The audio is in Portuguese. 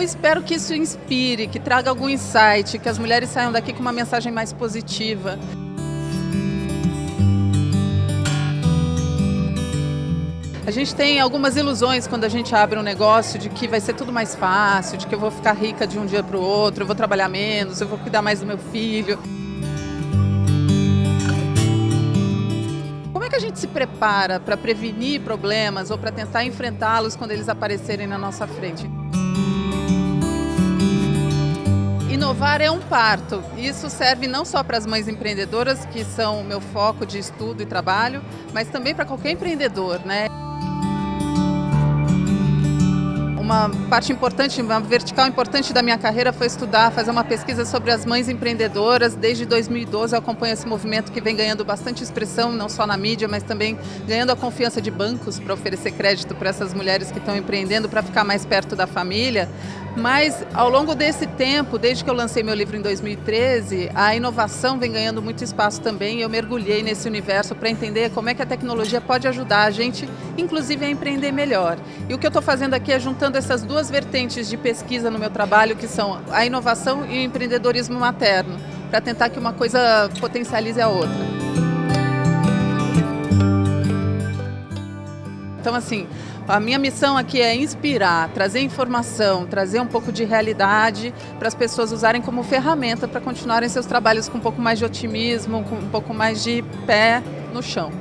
espero que isso inspire, que traga algum insight, que as mulheres saiam daqui com uma mensagem mais positiva. A gente tem algumas ilusões quando a gente abre um negócio de que vai ser tudo mais fácil, de que eu vou ficar rica de um dia para o outro, eu vou trabalhar menos, eu vou cuidar mais do meu filho. Como é que a gente se prepara para prevenir problemas ou para tentar enfrentá-los quando eles aparecerem na nossa frente? Inovar é um parto. Isso serve não só para as mães empreendedoras, que são o meu foco de estudo e trabalho, mas também para qualquer empreendedor, né? uma parte importante, uma vertical importante da minha carreira foi estudar, fazer uma pesquisa sobre as mães empreendedoras. Desde 2012 eu acompanho esse movimento que vem ganhando bastante expressão, não só na mídia, mas também ganhando a confiança de bancos para oferecer crédito para essas mulheres que estão empreendendo para ficar mais perto da família. Mas ao longo desse tempo, desde que eu lancei meu livro em 2013, a inovação vem ganhando muito espaço também. Eu mergulhei nesse universo para entender como é que a tecnologia pode ajudar a gente, inclusive a empreender melhor. E o que eu estou fazendo aqui é juntando essas duas vertentes de pesquisa no meu trabalho, que são a inovação e o empreendedorismo materno, para tentar que uma coisa potencialize a outra. Então, assim, a minha missão aqui é inspirar, trazer informação, trazer um pouco de realidade para as pessoas usarem como ferramenta para continuarem seus trabalhos com um pouco mais de otimismo, com um pouco mais de pé no chão.